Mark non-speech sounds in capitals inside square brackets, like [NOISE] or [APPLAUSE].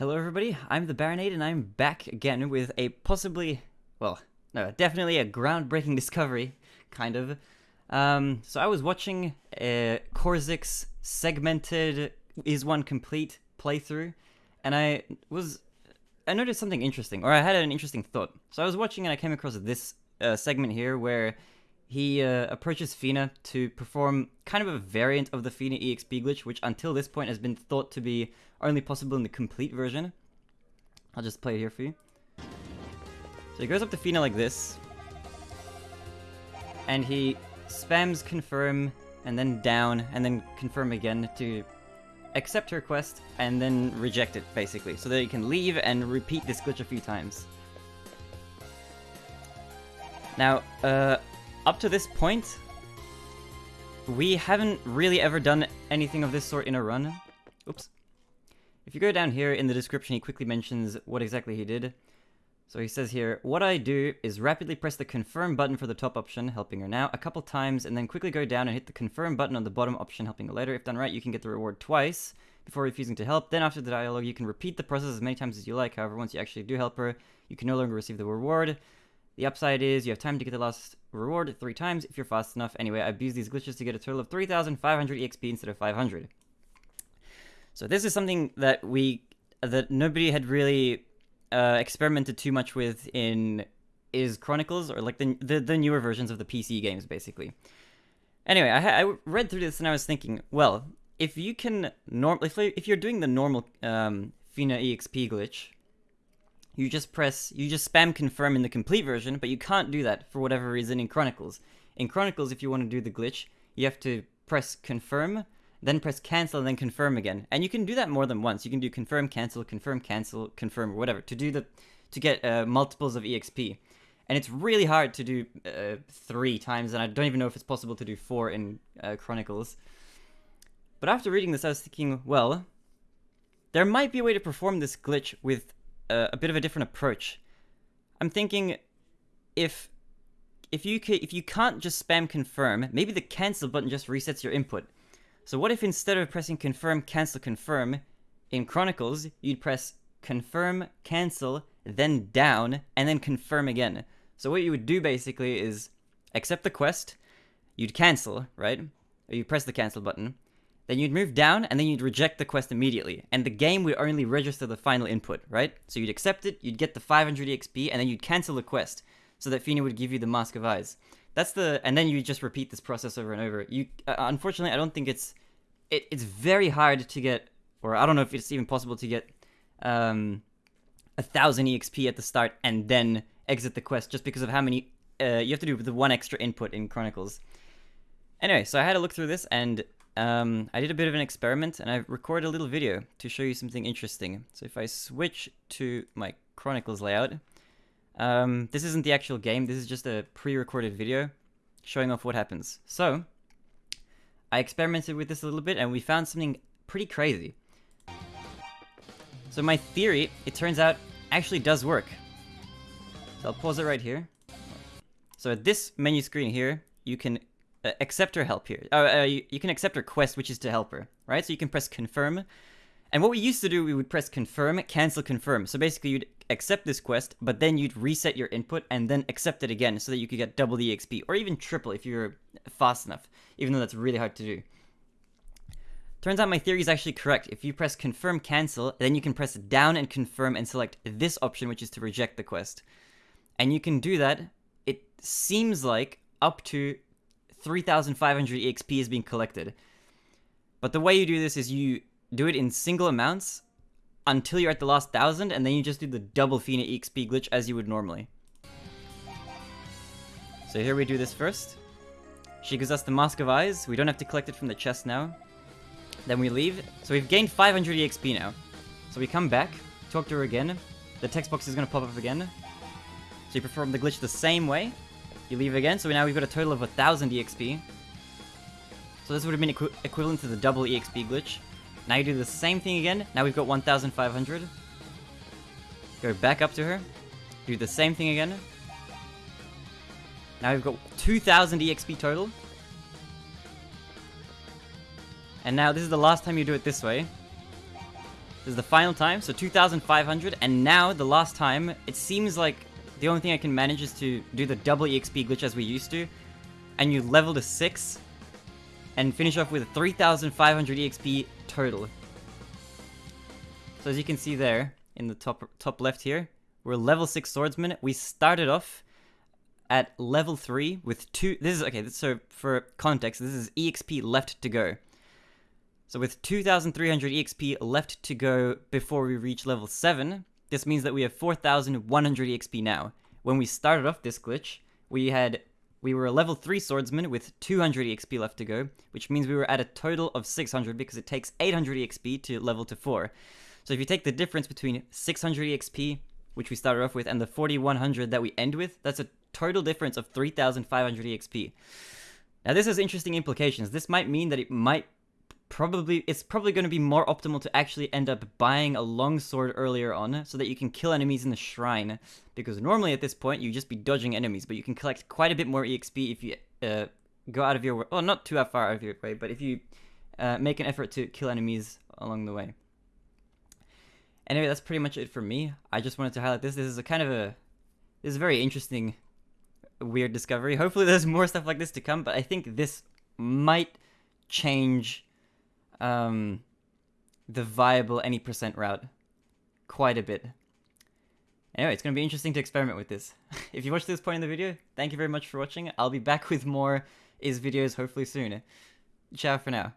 Hello everybody, I'm the Baronade and I'm back again with a possibly, well, no, definitely a groundbreaking [LAUGHS] discovery, kind of. Um, so I was watching uh, Korzik's segmented Ys One Complete playthrough, and I was, I noticed something interesting, or I had an interesting thought. So I was watching and I came across this uh, segment here where he uh, approaches Fina to perform kind of a variant of the Fina EXP glitch, which until this point has been thought to be only possible in the complete version. I'll just play it here for you. So he goes up to Fina like this, and he spams confirm, and then down, and then confirm again to accept her quest, and then reject it, basically, so that he can leave and repeat this glitch a few times. Now, uh, up to this point, we haven't really ever done anything of this sort in a run. Oops. If you go down here in the description, he quickly mentions what exactly he did. So he says here, what I do is rapidly press the confirm button for the top option, helping her now, a couple times, and then quickly go down and hit the confirm button on the bottom option, helping her later. If done right, you can get the reward twice before refusing to help. Then after the dialogue, you can repeat the process as many times as you like. However, once you actually do help her, you can no longer receive the reward. The upside is you have time to get the last reward three times if you're fast enough. Anyway, I abused these glitches to get a total of 3,500 EXP instead of 500. So this is something that we that nobody had really uh, experimented too much with in Ys Chronicles or like the, the, the newer versions of the PC games, basically. Anyway, I, I read through this and I was thinking, well, if you can norm if if you're doing the normal um, Fina EXP glitch, you just press, you just spam confirm in the complete version, but you can't do that for whatever reason in Chronicles. In Chronicles, if you want to do the glitch, you have to press confirm, then press cancel, and then confirm again. And you can do that more than once. You can do confirm, cancel, confirm, cancel, confirm, whatever, to do the, to get uh, multiples of EXP. And it's really hard to do uh, three times, and I don't even know if it's possible to do four in uh, Chronicles. But after reading this, I was thinking, well, there might be a way to perform this glitch with a, a bit of a different approach. I'm thinking if if you can, if you can't just spam confirm, maybe the cancel button just resets your input. So what if instead of pressing confirm, cancel, confirm in Chronicles, you'd press confirm, cancel, then down, and then confirm again. So what you would do basically is accept the quest, you'd cancel, right? Or you press the cancel button, then you'd move down, and then you'd reject the quest immediately. And the game would only register the final input, right? So you'd accept it, you'd get the 500 EXP, and then you'd cancel the quest, so that Fina would give you the Mask of Eyes. That's the, and then you just repeat this process over and over. You, uh, unfortunately, I don't think it's, it, it's very hard to get, or I don't know if it's even possible to get, um, a thousand EXP at the start and then exit the quest, just because of how many, uh, you have to do with the one extra input in Chronicles. Anyway, so I had to look through this, and um, I did a bit of an experiment and I recorded a little video to show you something interesting. So if I switch to my Chronicles layout, um, this isn't the actual game, this is just a pre-recorded video showing off what happens. So, I experimented with this a little bit and we found something pretty crazy. So my theory, it turns out, actually does work. So I'll pause it right here. So at this menu screen here, you can uh, accept her help here. Uh, uh, you, you, can accept her quest, which is to help her, right? So you can press confirm. And what we used to do, we would press confirm, cancel, confirm. So basically, you'd accept this quest, but then you'd reset your input and then accept it again so that you could get double the XP, or even triple if you're fast enough, even though that's really hard to do. Turns out my theory is actually correct. If you press confirm, cancel, then you can press down and confirm and select this option, which is to reject the quest. And you can do that, it seems like, up to 3,500 EXP is being collected. But the way you do this is you do it in single amounts until you're at the last thousand, and then you just do the double Fina EXP glitch as you would normally. So here we do this first. She gives us the Mask of Eyes. We don't have to collect it from the chest now. Then we leave. So we've gained 500 EXP now. So we come back, talk to her again. The text box is going to pop up again. So you perform the glitch the same way. You leave again, so now we've got a total of 1000 EXP. So this would have been equi equivalent to the double EXP glitch. Now you do the same thing again, now we've got 1500. Go back up to her, do the same thing again. Now we've got 2000 EXP total. And now this is the last time you do it this way. This is the final time, so 2,500, and now the last time, it seems like the only thing I can manage is to do the double EXP glitch as we used to, and you level to 6, and finish off with 3,500 EXP total. So as you can see there, in the top top left here, we're level 6 swordsman. We started off at level 3 with two... This is... Okay, so for context, this is EXP left to go. So with 2,300 EXP left to go before we reach level 7, this means that we have 4,100 EXP now. When we started off this glitch, we had we were a level 3 swordsman with 200 EXP left to go, which means we were at a total of 600 because it takes 800 EXP to level to 4. So if you take the difference between 600 EXP, which we started off with, and the 4100 that we end with, that's a total difference of 3500 EXP. Now this has interesting implications. This might mean that it might probably it's probably going to be more optimal to actually end up buying a longsword earlier on so that you can kill enemies in the shrine. Because normally at this point you just be dodging enemies but you can collect quite a bit more exp if you uh, go out of your way well not too far out of your way but if you uh, make an effort to kill enemies along the way. Anyway that's pretty much it for me. I just wanted to highlight this. This is a kind of a this is a very interesting weird discovery. Hopefully there's more stuff like this to come but i think this might change um, the viable any percent route quite a bit. Anyway, it's going to be interesting to experiment with this. [LAUGHS] if you watched this point in the video, thank you very much for watching. I'll be back [LAUGHS] with more Ys videos hopefully soon. Ciao for now.